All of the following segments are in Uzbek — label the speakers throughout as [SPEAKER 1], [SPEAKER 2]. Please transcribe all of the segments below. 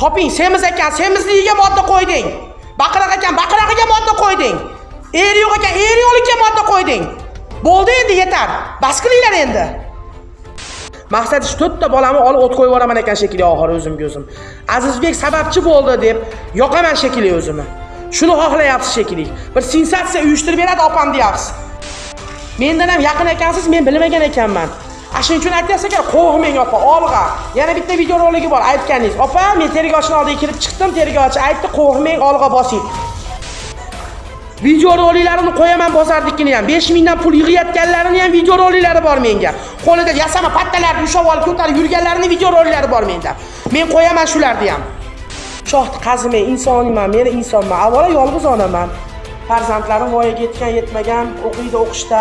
[SPEAKER 1] toping semiz ekan semizligiga modda qo'yding. Baqiriq ekan baqirig'iga modda qo'yding. Eri yo'q ekan eri yo'qlikka modda qo'yding. Bo'ldi endi yetar. Bas qilinglar endi. Maqsad shu to'rtta bolamni olib o't qo'yib yuboraman ekan shekilli oxiri o'zimga o'zim azizbek sababchi bo'ldi deb yoqaman shekilli o'zimni. Shuni xohlayapsiz shekilli. Bir sensatsiya uyushtirib beradi opam deyapsiz. Mendan ham yaqin ekansiz men bilmagan ekanman. Ana shuning uchun aytyapsiz ekan qo'rqmang opa olg'a. Yana bitta videoroligi bor aytganingiz. Opa men tergovchini oldiga kirib chiqdim tergovchi aytdi qo'rqmang olg'a bosing. Videoroliklarini qo'yaman bozornikini ham. Besh mingdan pul yig'ayotganlarini ham videoroliklari bor menga. Qo'lida yasama pattalarni ushlab olib ko'tarib yurganlarini videoroliklari bor menda. Men qo'yaman shularni ham. Shohni qazimay insonman men insonman. Avvalo yolg'iz onaman. Farzandlarim voyaga yetgan yetmagan o'qiydi o'qishda.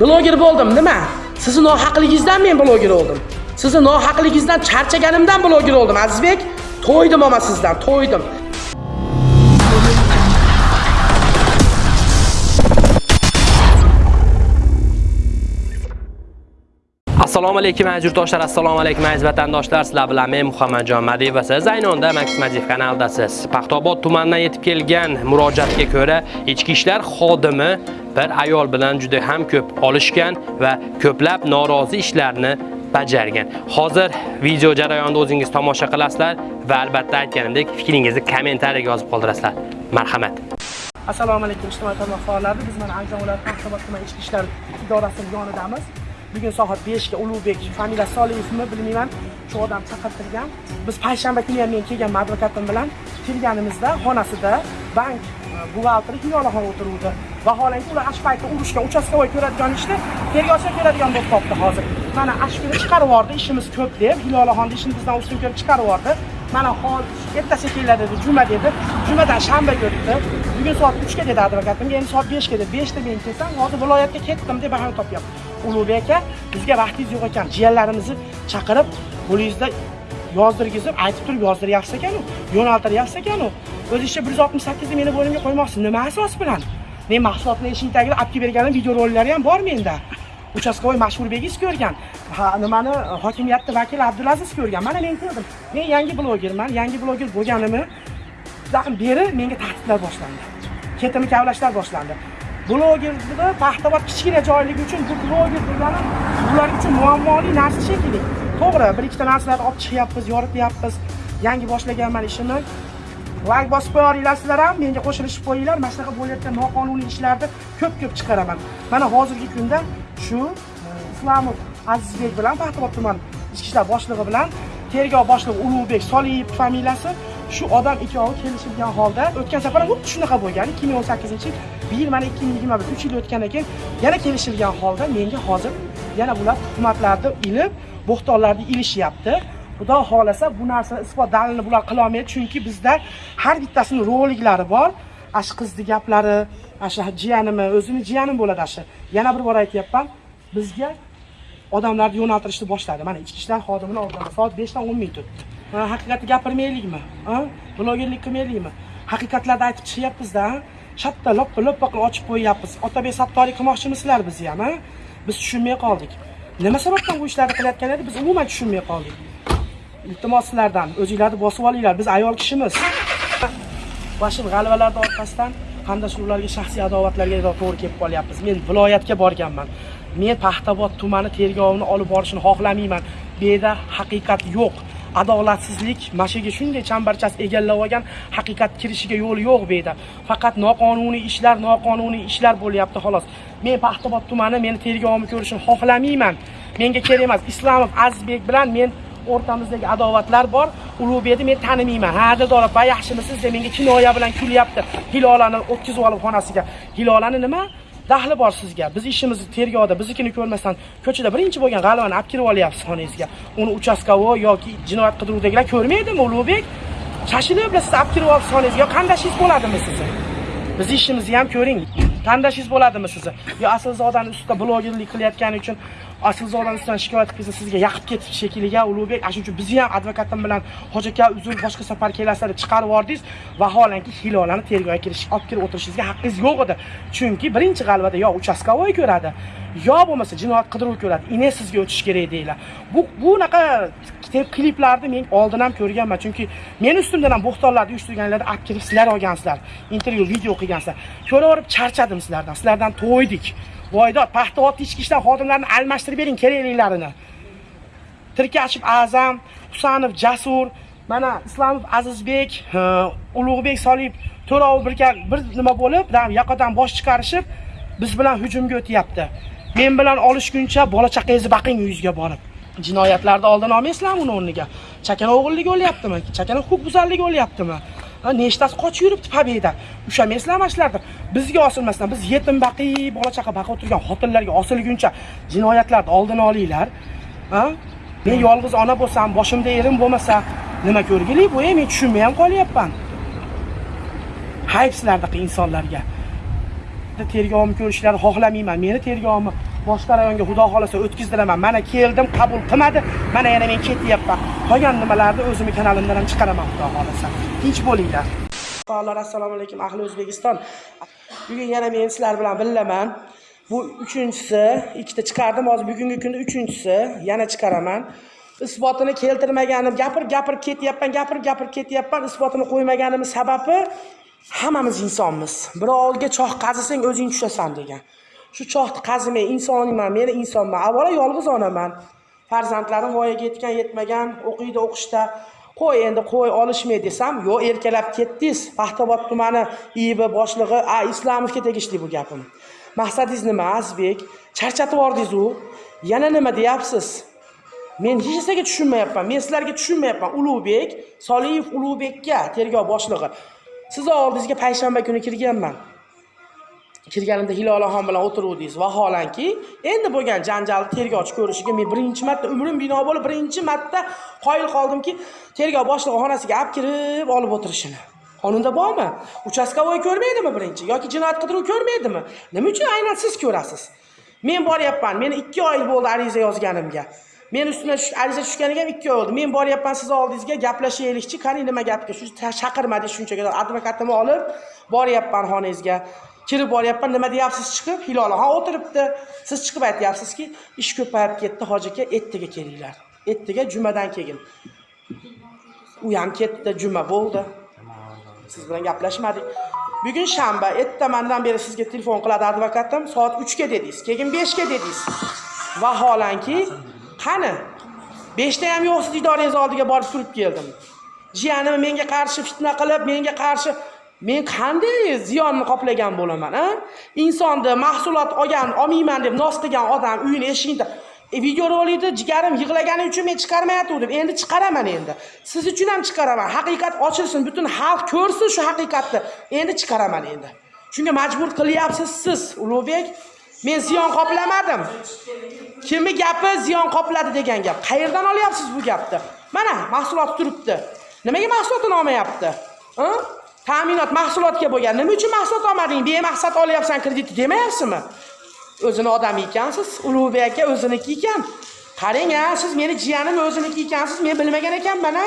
[SPEAKER 1] Bloger bo'ldim nima? Sizni nohaqligingizdan men bloger bo'ldim sizni nohaqligingizdan charchaganimdan bloger bo'ldim azizbek. To'ydim ama sizdan to'ydim.
[SPEAKER 2] Assalomu alaykum aziz yurtdoshlar. Assalomu alaykum aziz vatandoshlar. Sizlar bilan men muhammadjon madiyev va siz aynonda max madiyev kanalidasiz paxtaobod tumanidan yetib kelgan murojaatga ko'ra ichki ishlar xodimi bir ayol bilan juda ham ko'p olishgan va ko'plab norozi ishlarni bajargan. Hozir video jarayonida o'zingiz tomosha qilasizlar va albatta aytganimdek fikringizni kommentariyaga yozib qoldirasizlar. Marhamat.
[SPEAKER 1] Assalomu alaykum ijtimoiy tarmoq faollari. Biz mana andijon viloyati paxtaobod tumani ichki ishlar idorasi yonidamiz. Bugun soat 5 ga ulug'bek familiyasi soliyevmi bilmayman. Shu odam chaqirtirgan. Biz payshanba kuni ham men kelganman advokatim bilan kelganimizda xonasida bank e, buxgalteri hiyolaxon o'tiruvdi. Vaholanki ular ash paytda urushgan uchastkovoy ko'radigan ishni tergovchilar ko'radigan bo'lib qolibdi hozir. Mana ash kuni chiqarib yubordi ishimiz ko'p deb. Hiyolaxonni ishini bizdan ustun ko'rib chiqarib yubordi. Mana hozir ertasiga keladi dedi juma dedi. Jumadan shanbaga o'tdi bugun soat uchga dedi advokatimga endi soat beshga dedi beshda men kelsam hozir viloyatga ketdim deb bahona topyapti ulug'bek aka bizga vaqtingiz yo'q ekan jiyanlarimizni chaqirib qo'lingizda yozdirgizib aytib turib yozdiryapsiz ekanu yo'naltiryapsiz ekanu o'zingizcha bir yuz oltmish sakkizni meni bo'ynimga qo'ymoqsiz nima asos bilan? Men mahsulotni eshik tagida olib kelib berganim videorollari ham bor menda uchastkovoy begiz ko'rgan ha nimani e, hokimiyatni vakili abdulaziz ko'rgan mana men ko'rdim men yangi blogerman yangi bloger bo'lganimdan beri menga tahdidlar boshlandi. Ketimni kavlashlar boshlandi. Blogerni paxtaobod kichkina joyligi uchun bu bloger degani ular uchun muammoli narsa shekilli. To'g'ri bir ikkita narsalarni olib chiqyapmiz yorityapmiz yangi boshlaganman ishimni. Layk bosib qo'yaveringlar sizlar ham menga qo'shilishib qo'yinglar. Mana shunaqa bo'layotgan noqonuniy ishlarni ko'p ko'p chiqaraman. Mana hozirgi kunda shu e, islomov azizbek bilan paxtaobod tuman ichki ishlar boshlig'i bilan tergov boshlig'i ulug'bek soliyev familiyasi shu odam ikkovi kelishilgan holda o'tgan safar ham xuddi shunaqa bo'lgan ikki ming o'n sakkizinchi yil bu yil mana ikki ming yigirma bir uch yil o'tgandan keyin yana kelishilgan holda menga hozir yana bular tuhmatlarni ilib bo'xtonlarni ilishyapti. Xudo xohlasa bu narsa isbot dalilini bular qilolmaydi chunki bizda har bittasini roliklari bor. Ana qizni gaplari ana shu jiyanimi o'zini jiyanim bo'ladi shu yana bir bor aytyapman bizga odamlarni yo'naltirishni boshladi. Mana ichki ishlar xodimini oldida soat beshdan o'n minut o'tdi. Haqiqatni gapirmaylikmi? Blogerlik qilmaylikmi? Haqiqatlarni aytib chiqyapmizda shatta loppa loppa qilib ochib qo'yyapmiz. Otabek sattoriy qilmoqchimisizlar bizni ham biz tushunmay qoldik. Nima sababdan bu ishlarni qilayotgan edi? Biz umuman tushunmay qoldik. Iltimos sizlardan o'zinglarni bosib olinglar. Biz ayol kishimiz. Mana shu g'alvalarni orqasidan qandashuvlarga shaxsiy adovatlarga to'g'ri kelib qolyapmiz. Men viloyatga borganman. Men paxtabod tumani tergovini olib borishini xohlamayman. Bu yerda haqiqat yo'q. Adolatsizlik mana shu yerga shunday chambarchas egallab olgan haqiqat kirishiga yo'l yo'q bu yerda faqat noqonuniy ishlar noqonuniy ishlar bo'lyapti xolos. Men paxtabod tumani meni tergovimni ko'rishini xohlamayman. Menga kerak emas islomov azizbek bilan men o'rtamizdagi adovatlar bor. Ulug'bekni men tanimayman. Ha dildor va yaxshimisiz deb menga kinoya bilan kulyapti. Hilolani o'tkazib olib xonasiga. Hilolani nima? Dahli bor sizga. Biz ishimizni tergovda biznikini ko'rmasdan ko'chada birinchi bo'lgan g'alvani olib kirib olyapsiz xonangizga. Uni uchastkovoy yoki jinoyat qidiruvdagilar ko'rmaydimi ulug'bek? Shashilib bilan sizni olib kirib olibsiz xonangizga. Yo qandashingiz bo'ladimi sizni? Bizni ishimizni ham ko'ring. Qandashingiz bo'ladimi sizni? Yo aslzodani ustida blogerlik qilayotgani uchun aslzodani ustidan shikoyat qilsa sizga yaqib ketibdi shekilliga ulug'bek. Ana shuning uchun bizni ham advokatim bilan hoji aka uzr boshqa safar kelasizlar deb chiqarib yubordingiz. Vaholanki hilolani tergovga kirish olib kirib o'tirishingizga haqqingiz yo'q edi. Chunki birinchi g'alvada yo uchastkovoy ko'radi yo bo'lmasa jinoyat qidiruv ko'radi. Ine sizga o'tish kerak deydilar bu bunaqa kliplarni men oldin ham ko'rganman. Chunki meni ustimdan ham bo'xtonlarni uyushtirganlarni olib kelib sizlar olgansizlar. Intervyu video qilgansizlar ko'raverib charchadim sizlardan. Sizlardan to'ydik. Voydod paxtaot ichki ishlar xodimlarini almashtirib bering kerakliklarini. Tirkashib azam husanov jasur mana islomov azizbek ulug'bek soliyev to'rov birkan bir nima bo'lib yoqadan bosh chiqarishib biz bilan hujumga o'tyapti. Men bilan olishguncha bola chaqangizni baqing uyingizga borib. Jinoyatlarni oldini olmaysizlarmi uni o'rniga? Chakana o'g'irligi bo'lyaptimi chakana huquqbuzarligi bo'lyaptimi nechtasi qochib yuribdi pobeda o'sha mana shularni bizga osilmasdan biz yetim baqiy bola chaqa baqib turgan xotinlarga osilguncha jinoyatlarni oldini olinglar. Ha? Men yolg'iz ona bo'lsam boshimda erim bo'lmasa nima ko'rgilik bu e? Men tushunmay ham qolyapman. Hayb sizlardaqa insonlarga. Tergovimni ko'rishlarini xohlamayman. Meni tergovimni boshqa rayonga xudo xohlasa o'tkazdiraman mana keldim qabul qilmadi. Mana yana men ketyapman. Qolgan nimalarni o'zimni kanalimdan ham chiqaraman xudo xohlasa. Tinch bo'linglar. Faollar assalomu alaykum ahli o'zbekiston. Bugun yana men sizlar bilan billaman bu uchinchisi ikkita chiqardim. Hozir bugungi kunda uchinchisi. Yana chiqaraman. Isbotini keltirmaganim gapirib gapirib ketyapman gapirib gapirib ketyapman. Isbotini qo'ymaganimni sababi hammamiz insonmiz. Birovga choh qazisang o'zing tushasan degan. Shu chohni qazimay insonman meni insonman. Avvalo yolg'iz onaman. Farzandlarim voyaga yetgan yetmagan o'qiydi o'qishda. Qo'y endi qo'y olishmay desam yo'q erkalab ketdingiz. Paxtaobod tumani iib boshlig'i a islomovga tegishli bu gapim. Maqsadingiz nima azizbek charchatib yubordingizu yana nima deyapsiz? Men hech narsaga tushunmayapman men sizlarga tushunmayapman. Ulug'bek soliyev ulug'bekka tergov boshlig'i. Sizni oldingizga payshanba kuni kirganman. Kirganimda hilolaxon bilan o'tiruvdingiz. Vaholanki endi bo'lgan janjalni tergovchi ko'rishiga men birinchi marta umrim bino bo'lib birinchi marta qoyil qoldimki tergov boshlig'i xonasiga olib kirib olib o'tirishini. Qonunda bormi? Uchastkavoy ko'rmaydimi birinchi yoki jinoyat qidiruv ko'rmaydimi? Nima uchun aynan siz ko'rasiz? Men boryapman meni ikki oy bo'ldi ariza yozganimga. Men ustimdan ariza tushganiga ham ikki oy bo'ldi. Men boryapman sizni oldingizga gaplashaylikchi qani nima gapga shu chaqirmadingiz shunchaga advokatimni olib boryapman xonangizga. Kirib boryapman nima deyapsiz chiqib hilolaxon ha o'tiribdi. Siz chiqib aytyapsizki ish ko'payib ketdi hoji aka ertaga kelinglar. Ertaga jumadan keyin u ham ketdi juma bo'ldi. Siz bilan gaplashmadik. Bugun shanba ertamandan beri sizga telefon qiladi advokatim. Soat uchga dedingiz keyin beshga dedingiz. Vaholanki qani? Beshda ham yo'q siz idorangiz oldiga borib turib keldim. Jiyanim menga qarshi fitna qilib menga qarshi men qanday ziyonni qoplagan bo'laman a? Insonni mahsulot olgan olmayman deb nos qilgan odam uyini eshigida e, videorolikni jigarim yig'lagani uchun men chiqarmayotgandim endi chiqaraman endi. Siz uchun ham chiqaraman. Haqiqat ochilsin butun xalq ko'rsin shu haqiqatni. Endi chiqaraman endi. Shunga majbur qilyapsiz siz ulug'bek. Men ziyon qoplamadim. Kimni gapi ziyon qopladi degan gap? Qayerdan olyapsiz bu gapni? Mana mahsulot turibdi. Nimaga mahsulotini olmayapti ta'minot mahsulotga bo'lgan. Nima uchun mahsulot olmading? Bemaqsad olyapsan kreditni demayapsizmi? O'zini odami ekansiz ulug'bek aka o'ziniki ekan. Qarang a siz meni jiyanim o'ziniki ekansiz men bilmagan ekanman a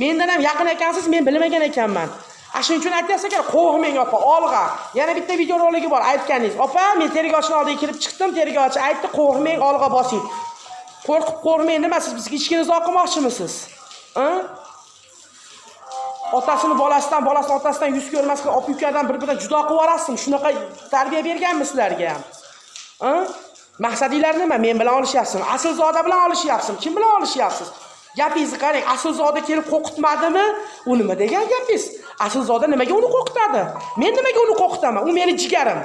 [SPEAKER 1] mendan ham yaqin ekansiz men bilmagan ekanman. A shuning uchun aytyapsiz ekan qo'rqmang opa olg'a. Yana bitta videoroligi bor aytganingiz. Opa men tergovchini oldiga kirib chiqdim tergovchi aytdi qo'rqmang olg'a bosing. Qo'rqib qo'rqmang nima siz bizga ichkinizni olib qilmoqchimisiz hm? Otasini bolasidan bolasini otasidan yuz ko'rmaslik opa ukadan bir biridan judo qilib yuborasizmi? Shunaqa tarbiya berganmi sizlarga ham? Maqsadinglar nima? Men bilan olishyapsizmi? Aslzoda bilan olishyapsizmi? Kim bilan olishyapsiz? Gapingizni qarang aslzoda kelib qo'rqitmadimi? U nima degan gapingiz? Aslzoda nimaga uni qo'rqitadi? Men nimaga uni qo'rqitaman? U meni jigarim.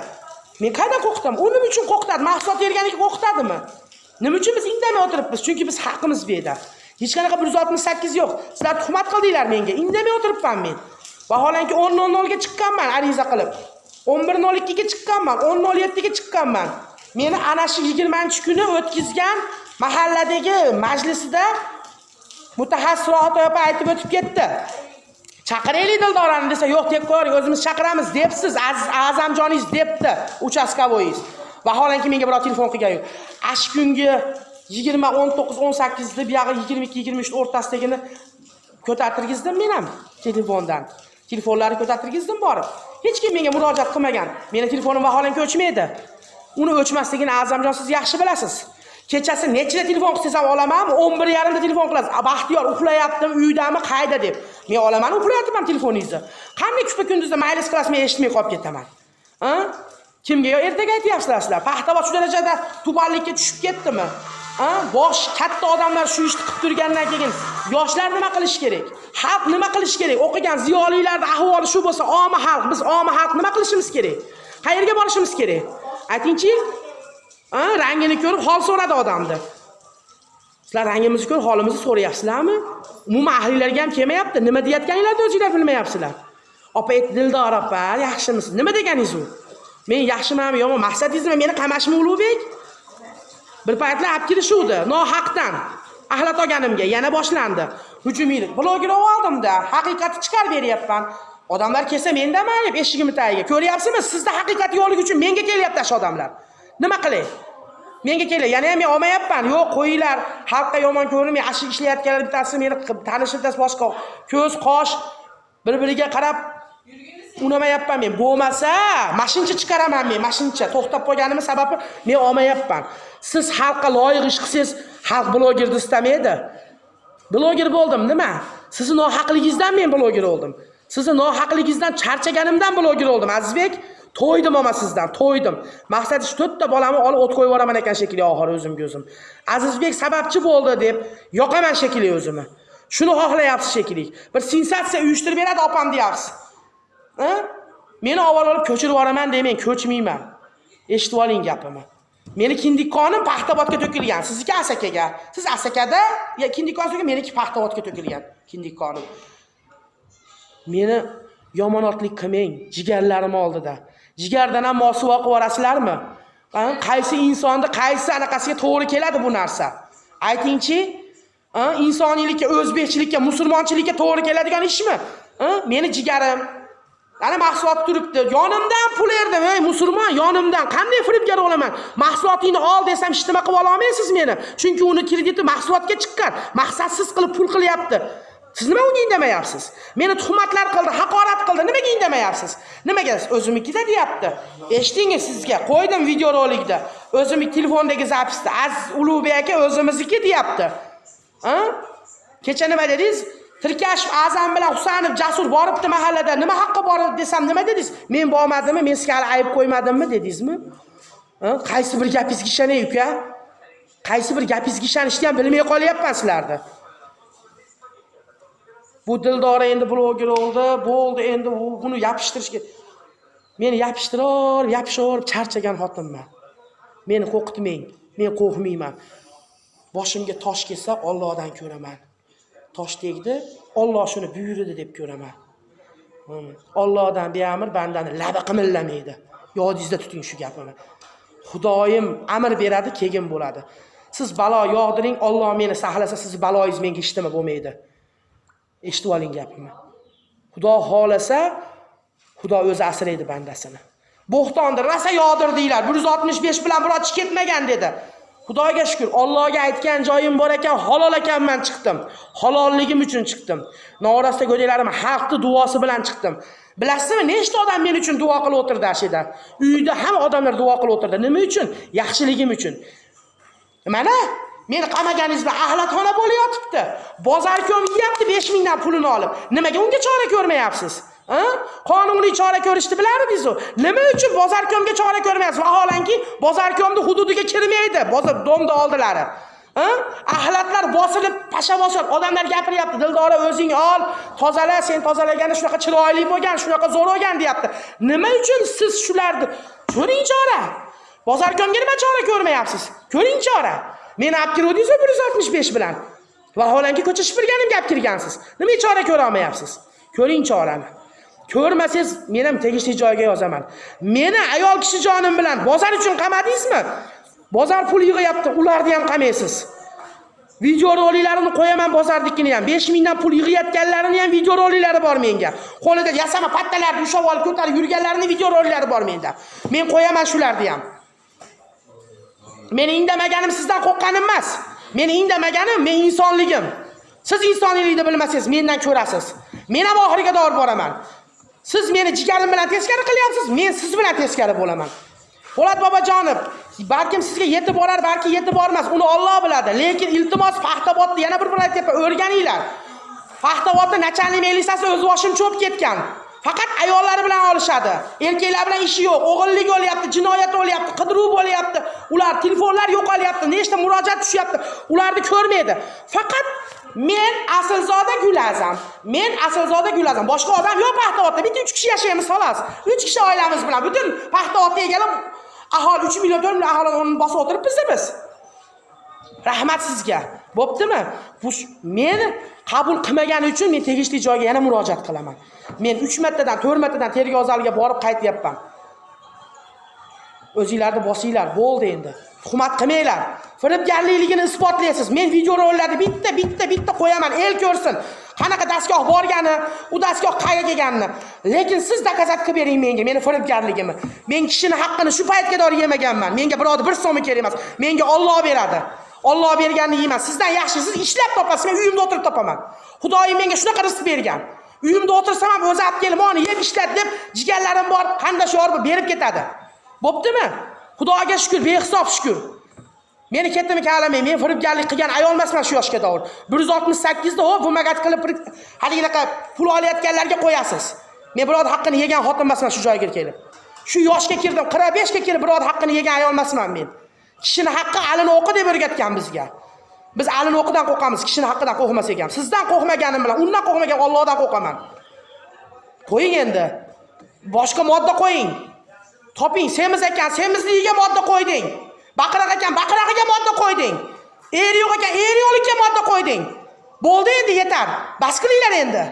[SPEAKER 1] Men qayerdan qo'rqitaman? U nima uchun qo'rqitadi? Mahsulot berganiga qo'rqitadimi? Nima uchun biz indamay o'tiribmiz? Chunki biz haqimiz bu yerda. Hech qanaqa bir yuz oltmish sakkiz yo'q. Sizlar tuhmat qildinglar menga. Indamay o'tiribman men. Vaholanki o'n nol nolga chiqqanman ariza qilib. o'n bir nol ikkiga chiqqanman o'n nol yettiga chiqqanman. Meni ana shu yigirmanchi kuni o'tkazgan mahalladagi majlisida mutaxassis rohat opa aytib o'tib ketdi. Chaqiraylik dildorani desa yo'q tepkor o'zimiz chaqiramiz debsiz aziz azamjoningiz debdi uchastkavoyingiz. Vaholanki menga biror telefon qilgani yo'q ash kungi yigirma o'n to'qqiz o'n sakkizni buyog'i yigirma ikki yigirma uchni o'rtasidagini ko'tartirgizdim men ham telefondan. Telefonlarni ko'tartirgizdim borib. Hech kim menga murojaat qilmagan. Meni telefonim vaholanki o'chmaydi. Uni o'chmasligini azamjon siz yaxshi bilasiz. Kechasi nechida telefon qilsangiz ham olaman o'n bir yarimda telefon qilasiz. Baxtiyor uxlayaptimi uydami qayda deb. Men olaman uxlayapman telefoningizni. Qanday kupa kunduzda maylis qilasiz men eshitmay qolib ketaman. Hm? Kimga yo ertaga aytyapsizlar? Sizlar paxtavod shu darajada tubanlikka tushib ketdimi? Bosh katta odamlar shu ishni qilib turgandan keyin yoshlar nima qilishi kerak xalq nima qilishi kerak o'qigan ziyolilarni ahvoli shu bo'lsa omi xalq biz omi xalq nima qilishimiz kerak qayerga borishimiz kerak aytingchi rangini ko'rib hol so'radi odamni. Sizlar rangimizni ko'rib holimizni so'rayapsizlarmi? Umuman ahlinglarga ham kelmayapti. Nima deyayotganinglarni o'zinglar bilmayapsizlar. Opa ayt Dildor opa, yaxshimisiz? Nima deganingiz u? Men yaxshimanmi, yo'qmi? Maqsadingizmi meni qamashmi Ulug'bek? Bir paytlar olib kelishuvdi, nohaqdan. axlat olganimga yana boshlandi. Hujumiylik. Bloger oldimda, haqiqatni chiqarib beryapman. Odamlar kelsa mendaman deb eshigimni tagiga. Ko'ryapsizmi? Sizda haqiqat yo'qligi uchun menga kelyapti shu odamlar. Nima qilay? Menga kelay, yana ham men olmayapman. Yo'q, qo'yinglar. Xalqqa yomon ko'rinmay, ashi ishlayotganlar bittasi meni tanishim bittasi boshqa. Ko'z, qosh bir-biriga qarab unamayapman men. Bo'lmasa, mashincha chiqaraman men, mashincha. To'xtab qolganimni sababi men olmayapman. Siz xalqqa loyiq ish qilsangiz, xalq blogerni istamaydi. Bloger bo'ldim, nima? Sizni nohaqligingizdan men bloger bo'ldim. Sizni nohaqligingizdan charchaganimdan bloger bo'ldim, Azizbek. To'ydim oma sizdan, to'ydim. Maqsadi shu to'rtta bolamni olib o't qo'yib yuboraman ekan shekilli oxiri o'zimga o'zim. Azizbek sababchi bo'ldi deb yoqaman shekilli o'zimni. Shuni xohlayapsiz shekilli. Bir sensatsiya uyushtirib beradi opam deyapsiz. Meni avval olib ko'chirib yuboraman demang, ko'chmayman. Eshitib oling gapimni. Meni kindikkonim Paxtabodga to'kilgan, sizniki Asakaga. Siz Asakada, ya kindikkon meniki Paxtabodga to'kilgan, kindikkonim. Meni yomonotlik qilmang, jigarlarim oldida. Jigardan ham mosuvo qilib yuborasizlarmi? Qaysi insonni qaysi anaqasiga to'g'ri keladi bu narsa? Aytingchi, insoniylikka, o'zbekchilikka, musulmonchilikka to'g'ri keladigan ishmi? Meni jigarim Ana mahsulot turibdi. Yonimdan pul erdim, ey musulmon, yonimdan qanday firibgar bo'laman? Mahsulotingni ol desam, hech nima qilib olmaysiz meni. Chunki uni krediti mahsulotga chiqqan. Maqsadsiz qilib pul qilyapti. Siz nima unga indamayapsiz? Meni tuhmatlar qildi, haqorat qildi. Nimaga indamayapsiz? Nimaga o'zimnikida deyapti. Eshitdingiz sizga, qo'ydim videorolikda. O'zimning telefondagi zapisda Aziz Ulug'bek aka o'zimizniki deyapti. Ha? Kecha nima dedingiz? Tirkashib Azam bilan Husanov Jasur boribdi mahallada. Nima haqqi bor desam nima dedingiz? Men bormadimmi? Men sizga hali ayb qo'ymadimmi dedingizmi? Qaysi bir gapingizga ishonay uka? Qaysi bir gapingizga ishonishni ham bilmay qolyapman sizlarni. Bu Dildora endi bloger bo'ldi, bo'ldi, endi buni yopishtirishga meni yopishtirib, yopishib charchagan xotinman. Meni qo'rqitmang. Men qo'rqmayman. Boshimga tosh kelsa Allohdan ko'raman. Tosh tegdi, Alloh shuni buyurdi deb ko'raman. ollohdan Allohdan beamr bandani labi qimillamaydi. Yodingizda tuting shu gapimni. Xudoyim amr beradi, keyin bo'ladi. Siz balo yog'diring, Alloh meni saqlasa, siz baloyingiz menga ishtimi bo'lmaydi. Eshitib oling gapimni. Xudo xolasa, Xudo o'zi asraydi bandasini. Bo'xtonni rasa yog'dirdinglar. 165 bilan biror ish ketmagan dedi. Xudoga shukr, Allohga aytgan joyim bor ekan, halol ekanman chiqdim. Halolligim uchun chiqdim. Norasta go'daklarim xalqni duosi bilan chiqdim. Bilasizmi, nechta odam men uchun duo qilib o'tirdi ashida. Uyda hamma odamlar duo qilib o'tirdi. Nima uchun? Yaxshiligim uchun. Mana meni qamaganingizda axlatxona bo'layotibdi. Bozorkom yeyapti 5000 dan pulini olib. Nimaga unga chora ko'rmayapsiz? Ha? Qonuniy chora ko'rishni bilardingiz u. Nima uchun bozorkomga chora ko'rmayapsiz? Vaholanki, bozorkomni hududiga kirmaydi, bozor domda oldilari. Ha? Axlatlar bosilib, pasha bosib, odamlar gapiryapti. Dildora o'zing ol, tozala, sen tozalagani shunaqa chiroyli bo'lgan, shunaqa zo'r bo'lgan deyapti. Nima uchun siz shularni ko'ring chora? Bozorkomga nima chora ko'rmayapsiz? Ko'ring chora. Meni olib kirdingiz 165 bilan. Vaholanki ko'cha shipirganimga gap kirgansiz. Nima chora ko'ra olmayapsiz? Ko'ring chorani. Ko'rmasangiz, men ham tegishli joyga yozaman. Meni ayol kishi jonim bilan bozor uchun qamadingizmi? Bozor pul yig'yapti, ularni ham qamaysiz. Video roliklarini qo'yaman bozornikini ham. 5000 dan pul yig'ayotganlarini ham video roliklari bor menga. Qo'lida yasama pattalarni ushlab olib ko'tarib yurganlarini video roliklari bor menda. Men qo'yaman shularni ham. Meni indamaganim sizdan qo'rqqanim emas. Meni indamaganim men insonligim. Siz insoniylikni bilmasangiz mendan ko'rasiz. Men ham oxiriga dor boraman. Siz meni jigarim bilan teskari qilyapsiz, men siz bilan teskari bo'laman. Po'lat bobojonov, balkim sizga yetib borar, balki yetib bormas, uni Alloh biladi. Lekin iltimos Paxtabodni yana bir bor aytyapman, o'rganinglar. Paxtabodda nachalnik militsiyasi o'z boshim cho'p ketgan. Faqat ayollari bilan olishadi. Erkaklar bilan ishi yo'q. O'g'illik bo'lyapti, jinoyat bo'lyapti, qidiruv bo'lyapti. Ular telefonlar yo'qolyapti, nechta murojaat tushyapti. Ularni ko'rmaydi. Faqat men aslzoda Gulazam. Men aslzoda Gulazam. Boshqa odam yo'q Paxtavodda. Bitta 3 kishi yashaymiz xolos. 3 kishi oilamiz bilan butun Paxtavodga egalab aholi 3 million 4 million aholi bosib o'tiribmiz biz. Rahmat sizga. Bo'ptimi? Bu meni qabul qilmagani uchun men tegishli joyga yana murojaat qilaman. Men 3 martadan, 4 martadan tergov zaliga borib qaytyapman. O'zinglarni bosinglar, bo'ldi endi. Tuhmat qilmanglar. Firibgarlikligini isbotlaysiz. Men video rollarni bitta, bitta, bitta qo'yaman, el ko'rsin. Qanaqa dastgoh borgani, u dastgoh qayerga kelganini. Lekin siz dokazat qilib bering menga, meni firibgarligimni. Men kishini haqqini shu paytga dor yemaganman. Menga birovni bir so'm kerak emas. Menga Alloh beradi. Olloh berganini yeyman. Sizdan yaxshi siz ishlab topasiz, men uyimda o'tirib topaman. Xudoyim menga shunaqa rizq bergan. Uyimda o'tirsam ham o'zi olib kelib, "Mani yeb ishlat" deb jigarlarim bor, qandoshyor bor berib ketadi. Bo'ptimi? Xudoga shukr, behisob shukr. Meni ketdimi kalamay, men firibgarlik qilgan ayol emasman shu yoshga davr. 168 da hop vumagat qilib haligaqa pul olayotganlarga qo'yasiz. Men birodar haqqini yegan xotin emasman shu joyga kelib. Shu yoshga kirdim, 45 ga kelib birodar haqqini yegan ayol emasman men. Kishini haqqi alini o'qi deb o'rgatgan bizga. Biz alini o'qidan qo'rqamiz, kishini haqqidan qo'rqmas ekan. Sizdan qo'rqmaganim bilan, undan qo'rqmagan Allohdan qo'rqaman. Qo'ying endi. Boshqa modda qo'ying. Toping, semiz ekan, semizligiga modda qo'yding. Baqiriq ekan, baqirig'iga modda qo'yding. Er yo'q ekan, er yo'qlikka modda qo'yding. Bo'ldi endi yetar. Bas qilinglar endi.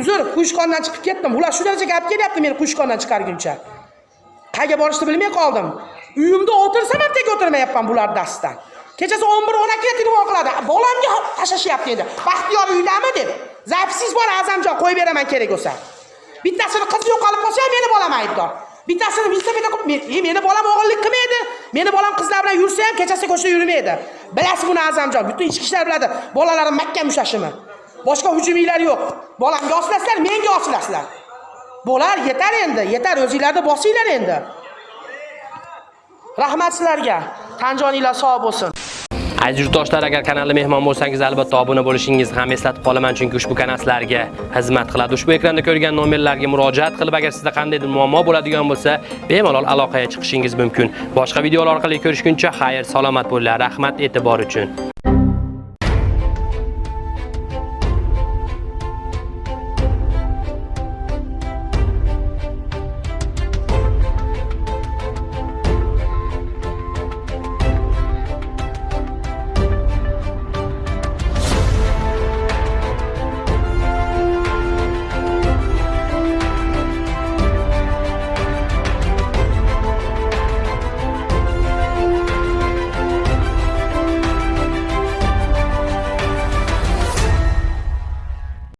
[SPEAKER 1] Uzr, quyishqondan chiqib ketdim. Ular shu darajaga olib kelyapti meni quyishqondan chiqarguncha. Qayga borishni bilmay qoldim. Uyimda o'tirsam ham tek o'tirmayapman bular darsdan Kechasi 11-12 ga telefon qiladi. Bolamga tashlashyapti endi. Baxtiyor uydami deb. Zapisiz bor Azamjon qo'yib beraman kerak bo'lsa. Bittasini qiz yo'qolib qolsa ham meni bolam aybdor. Bittasini velosipedda men, e, meni bolam o'g'illik qilmaydi. Meni bolam qizlar bilan yursa ham kechasi ko'chada yurmaydi. Bilasiz buni Azamjon, butun ichki ishlar biladi. Bolalarim mahkam mushashimi. Boshqa hujumlar yo'q. Bolamga oslasizlar, menga oslasizlar. Bo'lar, yetar endi, yetar o'zingizlarni bosinglar endi. Rahmat sizlarga. Tanjoninglar sog' bo'lsin.
[SPEAKER 2] Aziz yurtdoshlar, agar kanalga mehmon bo'lsangiz, albatta obuna bo'lishingizni ham eslatib qolaman, chunki ushbu kanal sizlarga xizmat qiladi. Ushbu ekranda ko'rgan nomerlarga murojaat qilib, agar sizda qandaydir muammo bo'ladigan bo'lsa, bemalol aloqaga chiqishingiz mumkin. Boshqa videolar orqali ko'rishguncha xayr, salomat bo'linglar. Rahmat e'tibor uchun.